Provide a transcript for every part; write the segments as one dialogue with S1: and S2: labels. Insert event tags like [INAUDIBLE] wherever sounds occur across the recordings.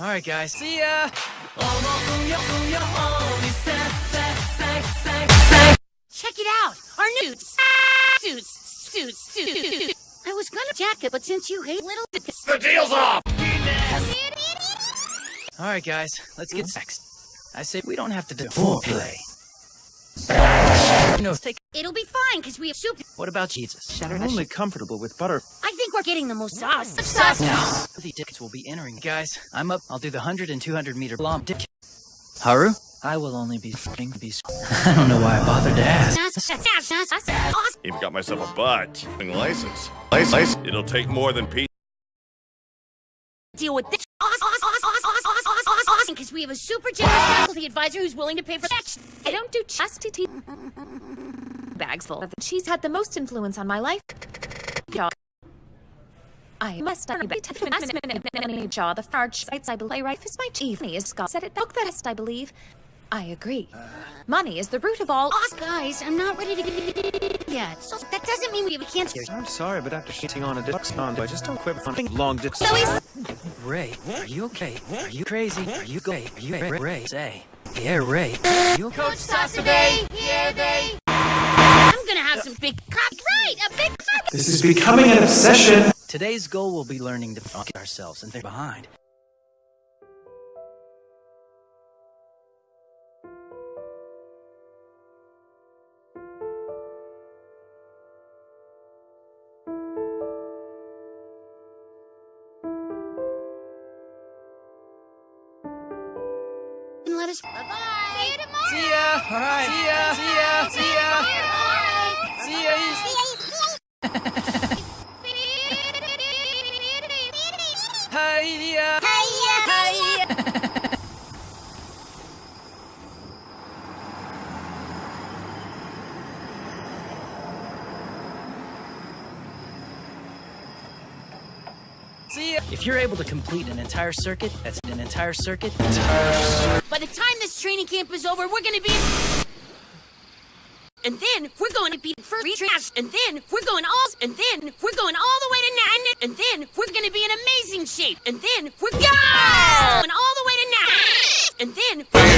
S1: Alright, guys. See ya!
S2: Check it out! Our new suits! Suits! Suits! I was gonna jacket, but since you hate little
S3: The deal's off!
S1: Alright, guys. Let's get sex. I say we don't have to do foreplay. No, take.
S2: It'll be fine, because we have soup.
S1: What about Jesus?
S4: I'm only comfortable with butter.
S2: I think we're getting the most mm. sauce. Sauce!
S1: Now, the tickets will be entering. Guys, I'm up. I'll do the 100 and 200 meter long dick. Haru? I will only be f***ing be. [LAUGHS] I don't know why I bothered to ask.
S3: Even got myself a butt. License. License. It'll take more than Pete.
S2: Deal with this. Because we have a super generous faculty advisor who's willing to pay for sex.
S5: I don't do chastity bags full of She's had the most influence on my life. I must be jaw the farge sites I believe right is my chief is Scott said it book that is I believe. I agree. Money is the root of all
S2: Us guys, I'm not ready to get yet. So that doesn't mean we have a cancer.
S4: I'm sorry, but after shitting on a Dixon, I just don't quit on long distance.
S2: So he's
S1: Rei, are you okay? Are you crazy? Are you gay? Are you Rei? Rei, say. Yeah, Rei. Are you okay?
S2: Coach Sasabe, here they. I'm gonna have some big crap. Right, a big crap.
S6: This is becoming an obsession.
S1: Today's goal will be learning to fuck ourselves and they're behind.
S2: And let us. Bye bye. See you tomorrow.
S1: See ya! Alright, see ya! See ya! See ya! See ya! Hiya! Hiya! Hiya! [LAUGHS] See ya! If you're able to complete an entire circuit, that's an entire circuit.
S2: By the time this training camp is over, we're gonna be. And then we're going to be for trash. And then we're going all. And then we're going all the way to nine. And then we're gonna be in amazing shape. And then we're going all the way to nine. And then. We're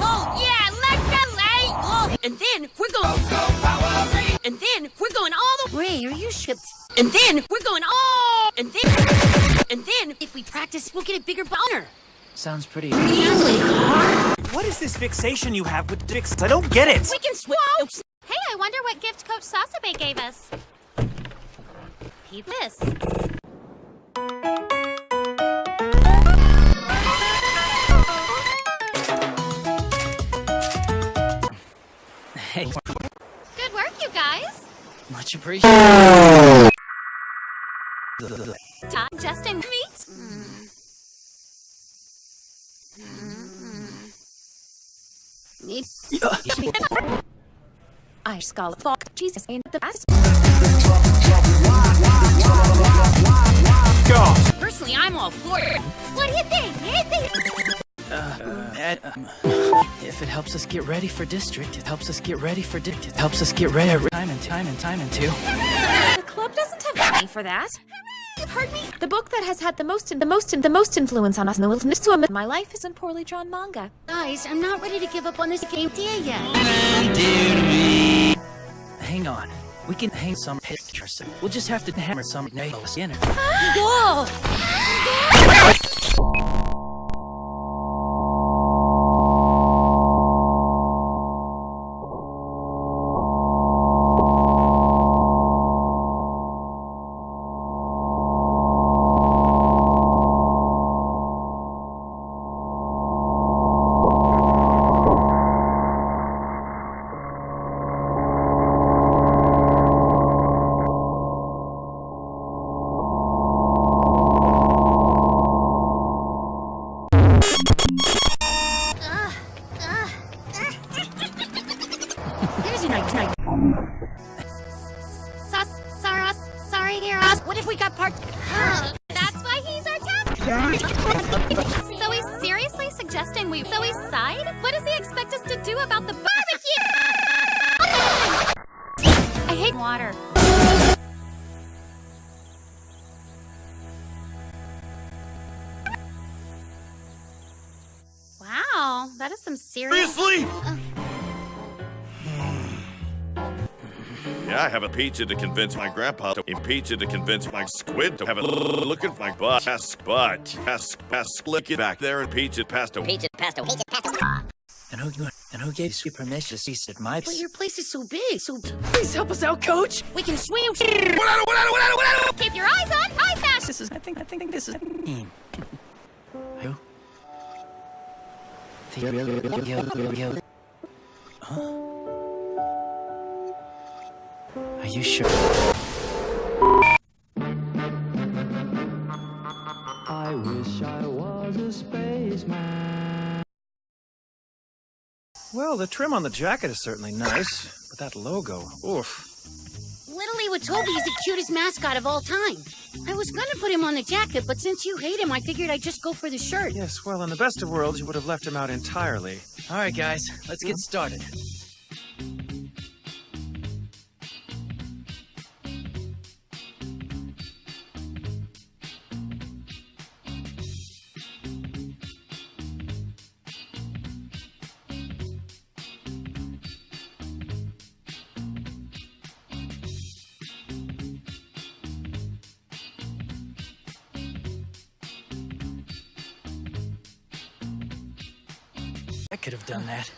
S2: Oh yeah, let's go, Oh, and then we're going. And then we're going all the. Rei, are you shipped? And then we're going all. And then. And then if we practice, we'll get a bigger boner.
S1: Sounds pretty.
S6: What is this fixation you have with dicks? I don't get it.
S2: We can swap.
S5: Oh, hey, I wonder what gift Coach Sasabe gave us. Peep this.
S1: Hey,
S5: Good work, you guys.
S1: much appreciated.
S5: Todd, Justin, meet.
S2: Mm.
S5: I skull fuck Jesus ain't the best.
S2: Personally, I'm all for it. What do you think? Think?
S1: Uh, um, if it helps us get ready for district, it helps us get ready for district, it helps us get ready time and time and time and two.
S5: The club doesn't have money for that. You've heard me. The book that has had the most the most the most influence on us in the wilderness to a my life isn't poorly drawn manga.
S2: Guys, I'm not ready to give up on this game idea yet.
S1: Hang on. We can hang some pictures. We'll just have to hammer some nails in it. [GASPS]
S2: Whoa! [GASPS] If we got part?
S5: That's why he's our tap. so he's seriously suggesting we so he's side? What does he expect us to do about the barbecue? I hate water. Wow, that is some serious.
S3: Seriously? Uh, Yeah, I have a pizza to convince my grandpa to impeach it to convince my squid to have a look at my butt. Ask butt. Ask, ask, lick it back there and peach it past a
S2: Peach it past a
S1: And who and who gave you permission to cease at my
S2: But your place is so big, so
S1: Please help us out, coach!
S2: we can swim.
S5: Keep your eyes on High Fashion.
S1: This is I think I think this is team. Who? You sure?
S7: I wish I was a spaceman.
S4: Well, the trim on the jacket is certainly nice, but that logo, oof.
S2: Literally, Watobi is the cutest mascot of all time. I was gonna put him on the jacket, but since you hate him, I figured I'd just go for the shirt.
S4: Yes, well, in the best of worlds, you would have left him out entirely.
S1: All right, guys, let's get started. I could have done that.